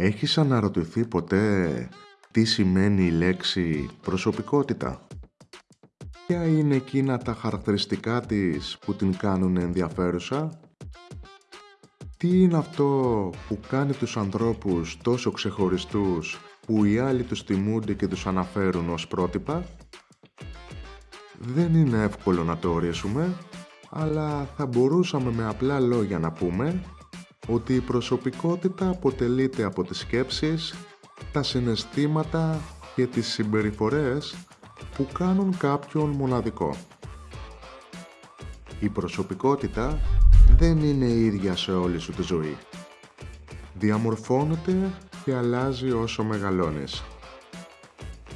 Έχεις αναρωτηθεί ποτέ τι σημαίνει η λέξη προσωπικότητα; Ποια είναι εκείνα τα χαρακτηριστικά της που την κάνουν ενδιαφέρουσα; Τι είναι αυτό που κάνει τους ανθρώπους τόσο ξεχωριστούς που οι άλλοι τους τιμούνται και τους αναφέρουν ως πρότυπα; Δεν είναι εύκολο να το ορίσουμε, αλλά θα μπορούσαμε με απλά λόγια να πούμε ότι η προσωπικότητα αποτελείται από τις σκέψεις, τα συναισθήματα και τις συμπεριφορές που κάνουν κάποιον μοναδικό. Η προσωπικότητα δεν είναι ίδια σε όλη σου τη ζωή. Διαμορφώνεται και αλλάζει όσο μεγαλώνεις.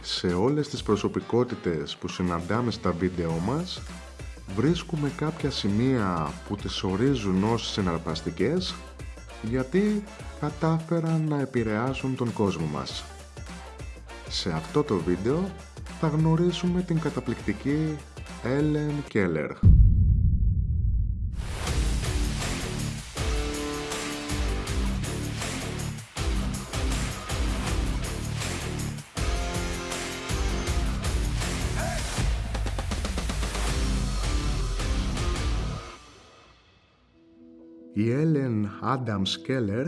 Σε όλες τις προσωπικότητες που συναντάμε στα βίντεο μας, βρίσκουμε κάποια σημεία που τις ορίζουν ως συναρπαστικές γιατί κατάφεραν να επηρεάσουν τον κόσμο μας. Σε αυτό το βίντεο θα γνωρίσουμε την καταπληκτική Ellen Keller. Η Έλεν Άνταμς Κέλλερ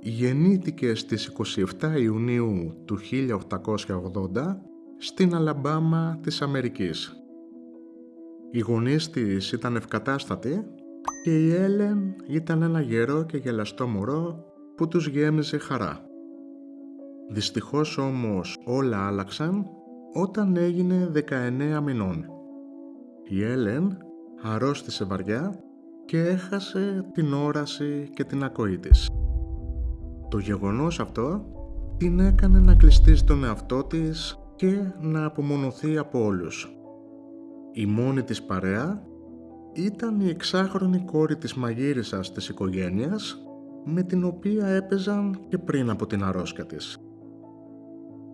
γεννήθηκε στις 27 Ιουνίου του 1880 στην Αλαμπάμα της Αμερικής. Οι γονείς της ήταν ευκατάστατοι και η Έλεν ήταν ένα γερό και γελαστό μωρό που τους γέμιζε χαρά. Δυστυχώς όμως όλα άλλαξαν όταν έγινε 19 μηνών. Η Έλεν αρρώστησε βαριά και έχασε την όραση και την ακοή της. Το γεγονός αυτό την έκανε να κλειστεί στον εαυτό της και να απομονωθεί από όλους. Η μόνη της παρέα ήταν η εξάχρονη κόρη της μαγείρισας της οικογένειας με την οποία έπαιζαν και πριν από την αρρώσκια της.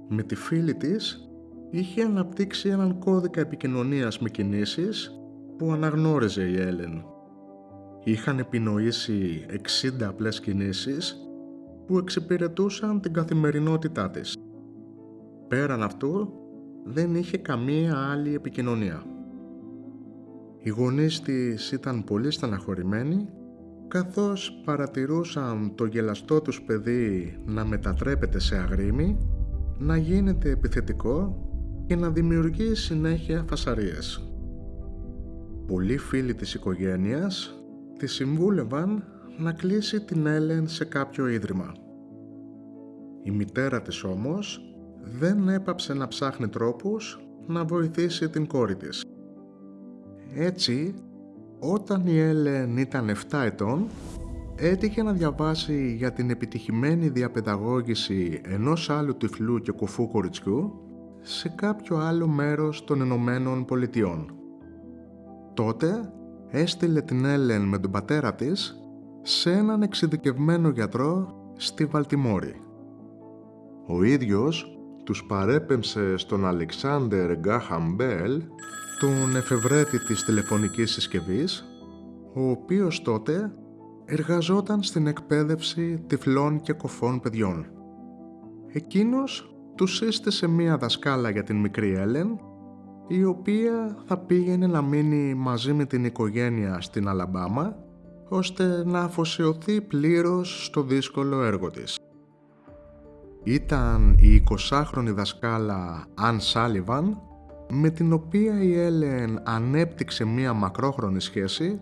Με τη φίλη της είχε αναπτύξει έναν κώδικα επικοινωνίας με κινήσεις που αναγνώριζε η Έλεν είχαν επινοήσει 60 απλές κινήσεις που εξυπηρετούσαν την καθημερινότητά της. Πέραν αυτού, δεν είχε καμία άλλη επικοινωνία. Οι γονείς της ήταν πολύ στεναχωρημένοι καθώς παρατηρούσαν το γελαστό τους παιδί να μετατρέπεται σε αγρίμι, να γίνεται επιθετικό και να δημιουργεί συνέχεια φασαρίες. Πολλοί φίλοι της οικογένειας τη συμβούλευαν να κλείσει την Έλεν σε κάποιο ίδρυμα. Η μητέρα της όμως δεν έπαψε να ψάχνει τρόπους να βοηθήσει την κόρη της. Έτσι, όταν η Έλεν ήταν 7 ετών, έτυχε να διαβάσει για την επιτυχημένη διαπαιδαγώγηση ενός άλλου τυφλού και κουφού κοριτσιού σε κάποιο άλλο μέρος των Ηνωμένων Πολιτειών. Τότε έστειλε την Έλεν με τον πατέρα της σε έναν εξειδικευμένο γιατρό στη Βαλτιμόρη. Ο ίδιος τους παρέπεμψε στον Αλεξάνδερ Γκάχαμ Μπέλ, τον εφευρέτη της τηλεφωνικής συσκευής, ο οποίος τότε εργαζόταν στην εκπαίδευση τυφλών και κοφών παιδιών. Εκείνος τους σύστησε μία δασκάλα για την μικρή Έλεν η οποία θα πήγαινε να μείνει μαζί με την οικογένεια στην Αλαμπάμα ώστε να αφοσιωθεί πλήρως στο δύσκολο έργο της. Ήταν η 20χρονη δασκάλα Αν Σάλιβαν με την οποία η Έλεν ανέπτυξε μία μακρόχρονη σχέση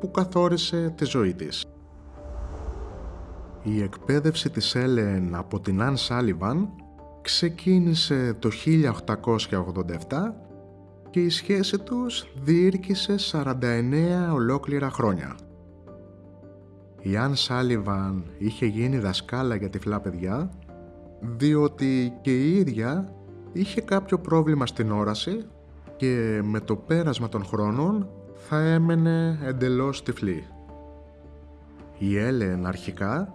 που καθόρισε τη ζωή της. Η εκπαίδευση της Έλεν από την Αν Σάλιβαν ξεκίνησε το 1887 και η σχέση τους διήρκησε 49 ολόκληρα χρόνια. Η Αν Σάλιβαν είχε γίνει δασκάλα για τυφλά παιδιά διότι και η ίδια είχε κάποιο πρόβλημα στην όραση και με το πέρασμα των χρόνων θα έμενε εντελώς τυφλή. Η Έλεν αρχικά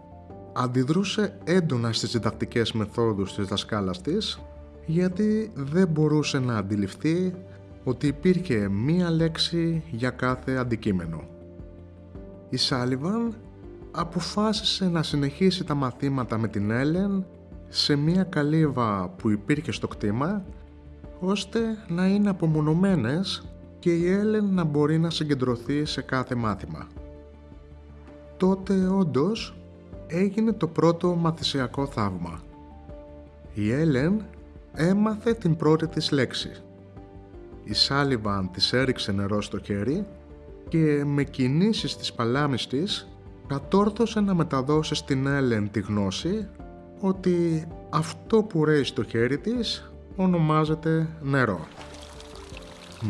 αντιδρούσε έντονα στις διδακτικές μεθόδους της δασκάλας της γιατί δεν μπορούσε να αντιληφθεί ότι υπήρχε μία λέξη για κάθε αντικείμενο. Η Σάλιβαν αποφάσισε να συνεχίσει τα μαθήματα με την Έλεν σε μία καλύβα που υπήρχε στο κτήμα ώστε να είναι απομονωμένες και η Έλεν να μπορεί να συγκεντρωθεί σε κάθε μάθημα. Τότε όντως έγινε το πρώτο μαθησιακό θαύμα. Η Έλεν έμαθε την πρώτη της λέξη. Η Σάλιβαν της έριξε νερό στο χέρι και με κινήσεις της παλάμης της κατόρθωσε να μεταδώσει στην Έλεν τη γνώση ότι αυτό που ρέει στο χέρι της ονομάζεται νερό.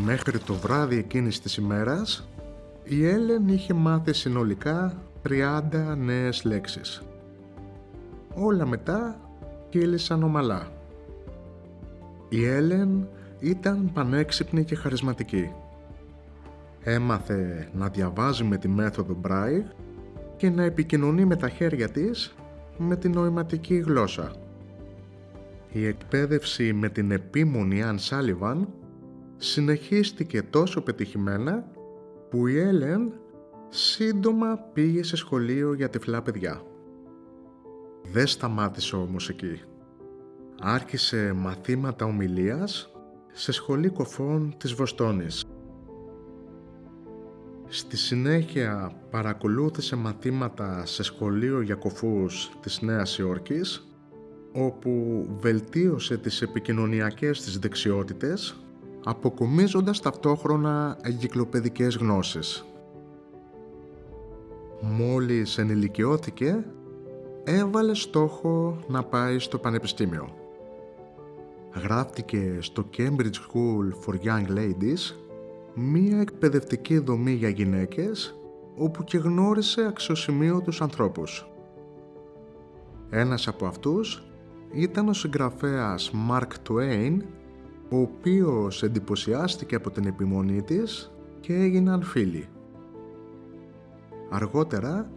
Μέχρι το βράδυ εκείνης της ημέρας η Έλεν είχε μάθει συνολικά 30 νέες λέξεις. Όλα μετά κύλησαν ομαλά. Η Έλεν ήταν πανέξυπνη και χαρισματική. Έμαθε να διαβάζει με τη μέθοδο Braille και να επικοινωνεί με τα χέρια της με την νοηματική γλώσσα. Η εκπαίδευση με την επίμονη Αν Σάλιβαν συνεχίστηκε τόσο πετυχημένα που η Έλεν σύντομα πήγε σε σχολείο για τυφλά παιδιά. Δεν σταμάτησε όμως εκεί. Άρχισε μαθήματα ομιλίας σε σχολή κοφών της Βοστόνης. Στη συνέχεια παρακολούθησε μαθήματα σε σχολείο για κοφούς της Νέας Υόρκης, όπου βελτίωσε τις επικοινωνιακές της δεξιότητες, αποκομίζοντας ταυτόχρονα εγκυκλοπαιδικές γνώσεις. Μόλις ενηλικιώθηκε, έβαλε στόχο να πάει στο πανεπιστήμιο. Γράφτηκε στο Cambridge School for Young Ladies, μία εκπαιδευτική δομή για γυναίκες, όπου και γνώρισε αξιοσημείωτους ανθρώπους. Ένας από αυτούς ήταν ο συγγραφέας Mark Twain, ο οποίος εντυπωσιάστηκε από την επιμονή της και έγιναν φίλοι. Αργότερα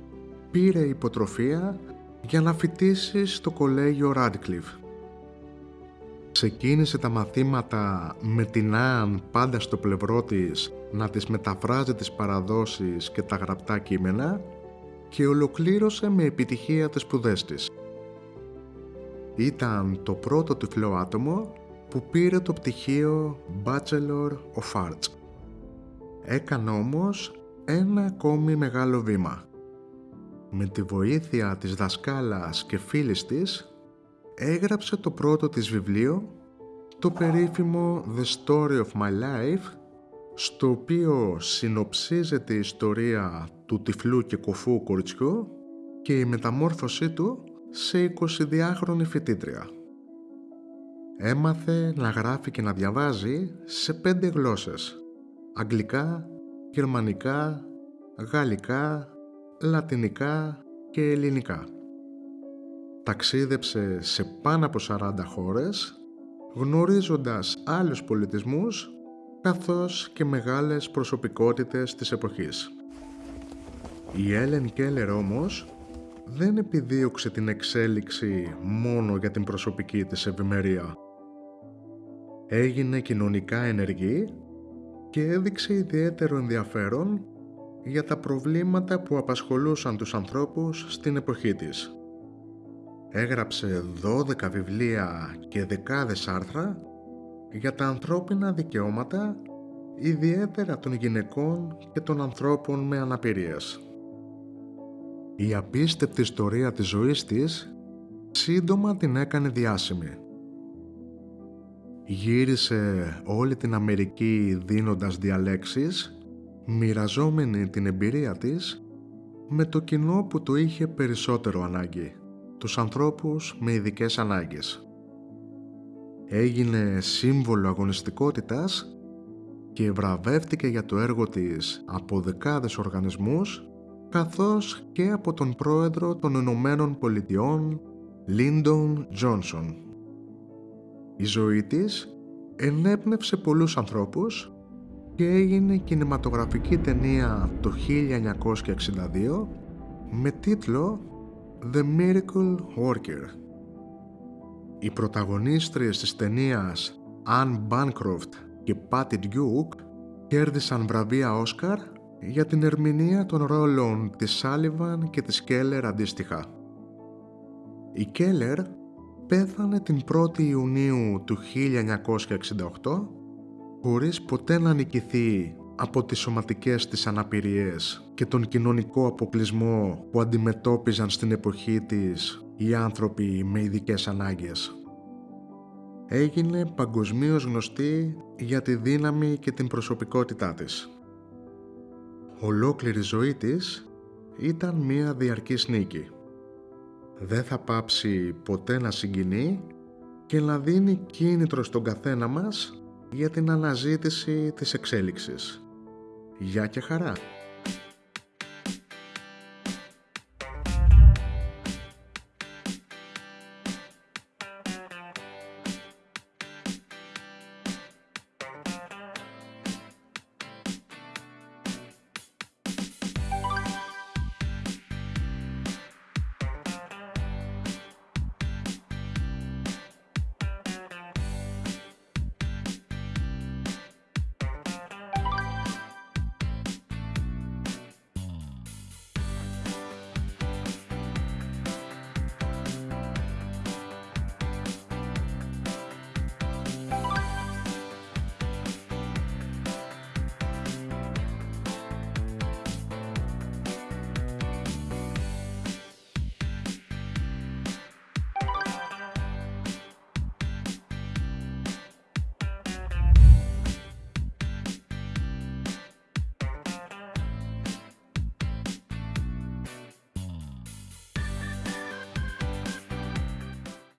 πήρε υποτροφία για να φοιτήσει στο κολέγιο Radcliffe. Ξεκίνησε τα μαθήματα με την Άν πάντα στο πλευρό της να τις μεταφράζει τις παραδόσεις και τα γραπτά κείμενα και ολοκλήρωσε με επιτυχία τις σπουδές της. Ήταν το πρώτο τυφλό άτομο που πήρε το πτυχίο Bachelor of Arts. Έκανε όμως ένα ακόμη μεγάλο βήμα. Με τη βοήθεια της δασκάλας και φίλης της, έγραψε το πρώτο της βιβλίο, το περίφημο The Story of My Life, στο οποίο συνοψίζεται η ιστορία του τυφλού και κοφού κοριτσιού και η μεταμόρφωσή του σε 22χρονη φοιτήτρια. Έμαθε να γράφει και να διαβάζει σε πέντε γλώσσες. Αγγλικά, γερμανικά, γαλλικά, λατινικά και ελληνικά. Ταξίδεψε σε πάνω από 40 χώρες, γνωρίζοντας άλλους πολιτισμούς, καθώς και μεγάλες προσωπικότητες της εποχής. Η Έλεν Κέλλερ όμως δεν επιδίωξε την εξέλιξη μόνο για την προσωπική της ευημερία. Έγινε κοινωνικά ενεργή και έδειξε ιδιαίτερο ενδιαφέρον για τα προβλήματα που απασχολούσαν τους ανθρώπους στην εποχή της. Έγραψε 12 βιβλία και δεκάδες άρθρα για τα ανθρώπινα δικαιώματα, ιδιαίτερα των γυναικών και των ανθρώπων με αναπηρίες. Η απίστευτη ιστορία της ζωής της σύντομα την έκανε διάσημη. Γύρισε όλη την Αμερική δίνοντας διαλέξεις, μοιραζόμενη την εμπειρία της με το κοινό που το είχε περισσότερο ανάγκη, τους ανθρώπους με ειδικές ανάγκες. Έγινε σύμβολο αγωνιστικότητας και βραβεύτηκε για το έργο της από δεκάδες οργανισμούς καθώς και από τον πρόεδρο των Ηνωμένων Πολιτειών Λίντον Τζόνσον. Η ζωή της ενέπνευσε πολλούς ανθρώπους και έγινε κινηματογραφική ταινία το 1962 με τίτλο The Miracle Worker. Οι πρωταγωνίστριες της ταινίας Anne Bancroft και Πάτι Ντιούκ κέρδισαν βραβεία Όσκαρ για την ερμηνεία των ρόλων της Σάλιβαν και της Κέλλερ αντίστοιχα. Η Κέλλερ πέθανε την 1η Ιουνίου του 1968 χωρίς ποτέ να νικηθεί από τις σωματικές της αναπηρίες και τον κοινωνικό αποκλεισμό που αντιμετώπιζαν στην εποχή της οι άνθρωποι με ειδικές ανάγκες. Έγινε παγκοσμίως γνωστή για τη δύναμη και την προσωπικότητά της. Ολόκληρη ζωή της ήταν μία διαρκής νίκη. Δεν θα πάψει ποτέ να συγκινεί και να δίνει κίνητρο στον καθένα μας για την αναζήτηση της εξέλιξης. Γεια και χαρά!